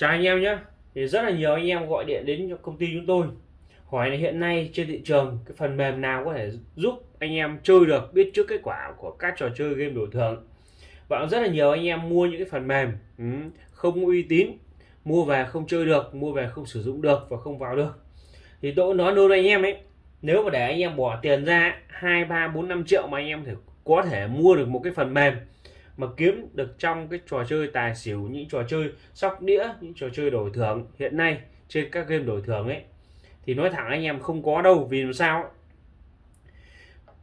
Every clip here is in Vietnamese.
chào anh em nhé. Thì rất là nhiều anh em gọi điện đến cho công ty chúng tôi. Hỏi là hiện nay trên thị trường cái phần mềm nào có thể giúp anh em chơi được, biết trước kết quả của các trò chơi game đổi thưởng. Và rất là nhiều anh em mua những cái phần mềm ừ, không uy tín, mua về không chơi được, mua về không sử dụng được và không vào được. Thì tôi nói luôn anh em ấy, nếu mà để anh em bỏ tiền ra, hai, ba, bốn, năm triệu mà anh em thể có thể mua được một cái phần mềm mà kiếm được trong cái trò chơi tài xỉu, những trò chơi sóc đĩa, những trò chơi đổi thưởng. Hiện nay, trên các game đổi thưởng ấy, thì nói thẳng anh em không có đâu, vì làm sao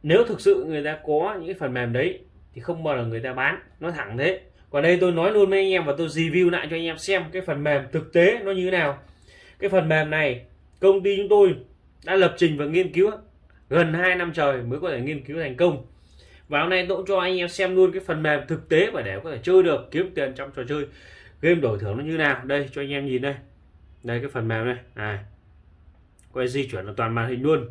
nếu thực sự người ta có những cái phần mềm đấy, thì không bao giờ người ta bán. Nó thẳng thế. Còn đây tôi nói luôn với anh em và tôi review lại cho anh em xem cái phần mềm thực tế nó như thế nào. Cái phần mềm này, công ty chúng tôi đã lập trình và nghiên cứu gần 2 năm trời mới có thể nghiên cứu thành công và hôm nay tôi cũng cho anh em xem luôn cái phần mềm thực tế và để có thể chơi được, kiếm tiền trong trò chơi. Game đổi thưởng nó như nào? Đây, cho anh em nhìn đây. Đây, cái phần mềm này này. Quay di chuyển là toàn màn hình luôn.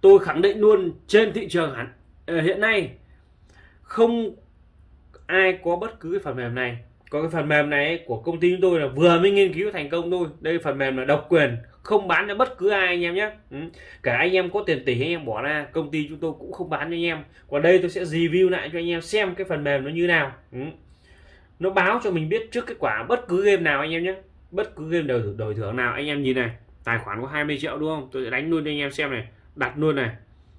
Tôi khẳng định luôn, trên thị trường hẳn ờ, hiện nay không ai có bất cứ cái phần mềm này. Có cái phần mềm này của công ty chúng tôi là vừa mới nghiên cứu thành công thôi. Đây, phần mềm là độc quyền không bán cho bất cứ ai anh em nhé. Ừ. cả anh em có tiền tỷ anh em bỏ ra công ty chúng tôi cũng không bán cho anh em. Còn đây tôi sẽ review lại cho anh em xem cái phần mềm nó như nào. Ừ. nó báo cho mình biết trước kết quả bất cứ game nào anh em nhé. Bất cứ game đổi, đổi thưởng nào. Anh em nhìn này tài khoản có 20 triệu đúng không? Tôi sẽ đánh luôn cho anh em xem này đặt luôn này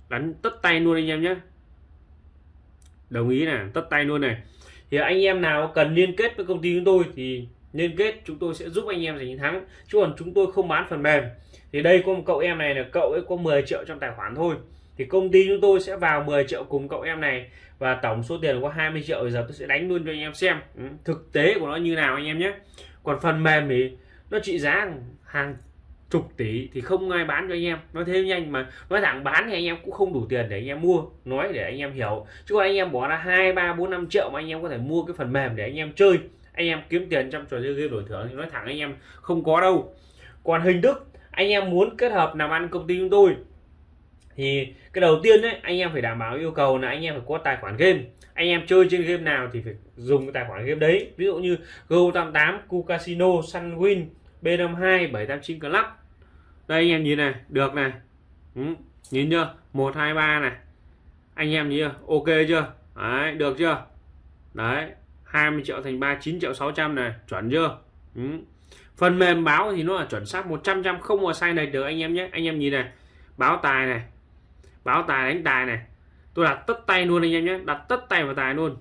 đánh tất tay luôn anh em nhé. Đồng ý này tất tay luôn này. Thì anh em nào cần liên kết với công ty chúng tôi thì liên kết chúng tôi sẽ giúp anh em giành thắng. Chứ còn chúng tôi không bán phần mềm. Thì đây có một cậu em này là cậu ấy có 10 triệu trong tài khoản thôi. Thì công ty chúng tôi sẽ vào 10 triệu cùng cậu em này. Và tổng số tiền có 20 triệu. Bây giờ tôi sẽ đánh luôn cho anh em xem. Ừ, thực tế của nó như nào anh em nhé. Còn phần mềm thì nó trị giá hàng chục tỷ thì không ai bán cho anh em. Nói thế nhanh mà. Nói thẳng bán thì anh em cũng không đủ tiền để anh em mua nói để anh em hiểu. Chứ còn anh em bỏ ra hai ba bốn năm triệu mà anh em có thể mua cái phần mềm để anh em chơi anh em kiếm tiền trong trò chơi game đổi thưởng thì nói thẳng anh em không có đâu. Còn hình thức anh em muốn kết hợp làm ăn công ty chúng tôi thì cái đầu tiên đấy anh em phải đảm bảo yêu cầu là anh em phải có tài khoản game. Anh em chơi trên game nào thì phải dùng cái tài khoản game đấy. Ví dụ như Go88, Cu Casino, Sunwin, B52, 789 Club. Đây anh em nhìn này được này. Ừ, nhìn chưa? 123 này. Anh em nhìn chưa? Ok chưa? Đấy được chưa? Đấy. 20 triệu thành 39 triệu 600 này, chuẩn chưa? Ừ. phần mềm báo thì nó là chuẩn xác 100 trăm không mà sai này được anh em nhé. Anh em nhìn này, báo tài này, báo tài đánh tài này. Tôi đặt tất tay luôn anh em nhé, đặt tất tay vào tài luôn.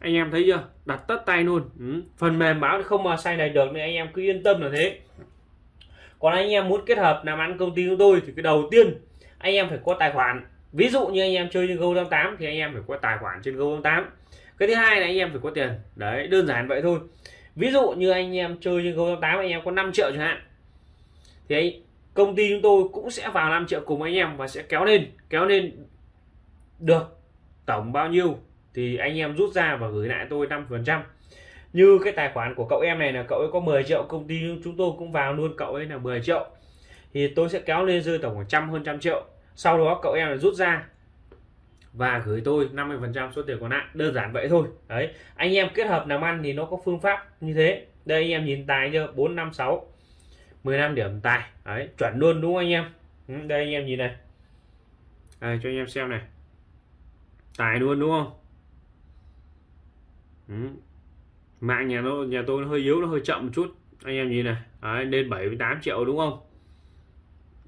Anh em thấy chưa? Đặt tất tay luôn. Ừ. phần mềm báo thì không mà sai này được nên anh em cứ yên tâm là thế. Còn anh em muốn kết hợp làm ăn công ty chúng tôi thì cái đầu tiên anh em phải có tài khoản ví dụ như anh em chơi trên Go88 thì anh em phải có tài khoản trên Go88 cái thứ hai là anh em phải có tiền. Đấy đơn giản vậy thôi. Ví dụ như anh em chơi trên Go88 anh em có 5 triệu chẳng hạn thì anh, công ty chúng tôi cũng sẽ vào 5 triệu cùng anh em và sẽ kéo lên kéo lên được tổng bao nhiêu thì anh em rút ra và gửi lại tôi 5 phần trăm. Như cái tài khoản của cậu em này là cậu ấy có 10 triệu công ty chúng tôi cũng vào luôn cậu ấy là 10 triệu. Thì tôi sẽ kéo lên rơi tổng khoảng trăm hơn trăm triệu sau đó cậu em rút ra và gửi tôi 50 phần trăm số tiền còn lại. Đơn giản vậy thôi. Đấy. Anh em kết hợp làm ăn thì nó có phương pháp như thế. Đây anh em nhìn tài chưa? 456 15 điểm tài. Đấy chuẩn luôn đúng không anh em? Ừ, đây anh em nhìn này. À, cho anh em xem này. Tài luôn đúng không? Ừ. Mạng nhà nó nhà tôi nó hơi yếu nó hơi chậm một chút. Anh em nhìn này. Đấy, lên 78 triệu đúng không?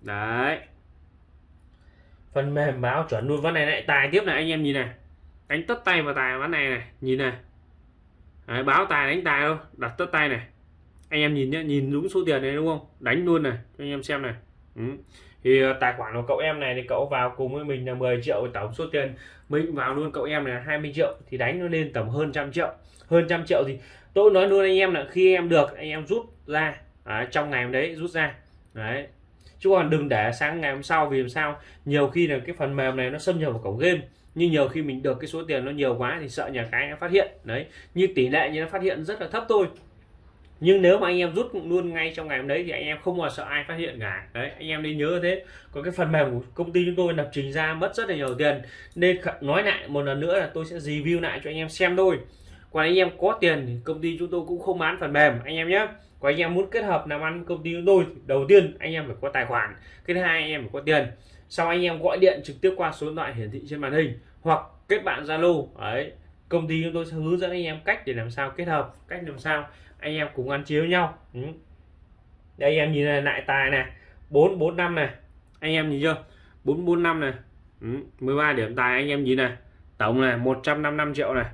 Đấy phần mềm báo chuẩn luôn. Ván này lại tài tiếp này anh em nhìn này. Đánh tất tay vào tài ván này này nhìn này. Đấy, báo tài đánh tài đâu đặt tất tay này. Anh em nhìn nhé nhìn đúng số tiền này đúng không? Đánh luôn này cho anh em xem này. Ừ. thì ờ, tài khoản của cậu em này thì cậu vào cùng với mình là 10 triệu tổng số tiền mình vào luôn cậu em là 20 triệu thì đánh nó lên tầm hơn trăm triệu. Hơn trăm triệu thì tôi nói luôn anh em là khi em được anh em rút ra. À, trong ngày hôm đấy rút ra. Đấy chứ còn đừng để sáng ngày hôm sau, vì làm sao? Nhiều khi là cái phần mềm này nó xâm nhập vào cổng game, nhưng nhiều khi mình được cái số tiền nó nhiều quá thì sợ nhà cái nó phát hiện. Đấy, như tỷ lệ như nó phát hiện rất là thấp thôi. Nhưng nếu mà anh em rút luôn ngay trong ngày hôm đấy thì anh em không bao sợ ai phát hiện cả. Đấy, anh em nên nhớ thế. Còn cái phần mềm của công ty chúng tôi lập trình ra mất rất là nhiều tiền. Nên nói lại một lần nữa là tôi sẽ review lại cho anh em xem thôi còn anh em có tiền thì công ty chúng tôi cũng không bán phần mềm anh em nhé còn anh em muốn kết hợp làm ăn công ty chúng tôi đầu tiên anh em phải có tài khoản cái thứ hai anh em phải có tiền sau anh em gọi điện trực tiếp qua số điện thoại hiển thị trên màn hình hoặc kết bạn zalo ấy công ty chúng tôi sẽ hướng dẫn anh em cách để làm sao kết hợp cách làm sao anh em cùng ăn chiếu nhau ừ. đây anh em nhìn này lại tài này bốn bốn năm này anh em nhìn chưa bốn bốn năm này ừ. 13 điểm tài anh em nhìn này tổng là 155 triệu này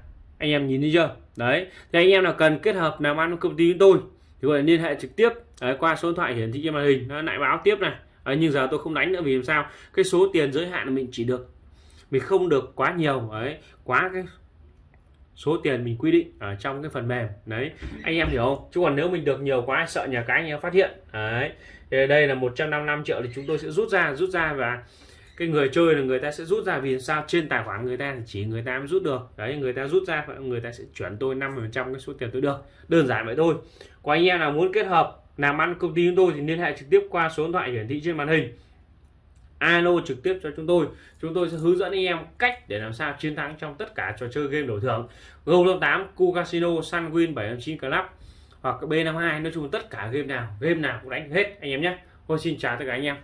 anh em nhìn thấy chưa? Đấy thì anh em nào cần kết hợp làm ăn với công ty chúng tôi thì gọi liên hệ trực tiếp đấy, qua số điện thoại hiển thị trên màn hình nó lại báo tiếp này. Đấy, nhưng giờ tôi không đánh nữa vì làm sao? Cái số tiền giới hạn là mình chỉ được mình không được quá nhiều đấy quá cái số tiền mình quy định ở trong cái phần mềm. Đấy anh em hiểu không? Chứ còn nếu mình được nhiều quá sợ nhà cái anh em phát hiện. Đấy thì đây là 155 triệu thì chúng tôi sẽ rút ra rút ra và cái người chơi là người ta sẽ rút ra, vì sao? Trên tài khoản người ta thì chỉ người ta mới rút được. Đấy, người ta rút ra, người ta sẽ chuyển tôi 50 trăm cái số tiền tôi được. Đơn giản vậy thôi. Có anh em nào muốn kết hợp, làm ăn công ty chúng tôi thì liên hệ trực tiếp qua số điện thoại hiển thị trên màn hình. Alo trực tiếp cho chúng tôi. Chúng tôi sẽ hướng dẫn anh em cách để làm sao chiến thắng trong tất cả trò chơi game đổi thưởng. Go 8 Cu Casino Sunwin 709 Club hoặc B52 nói chung tất cả game nào game nào cũng đánh hết anh em nhé. Thôi xin chào tất cả anh em.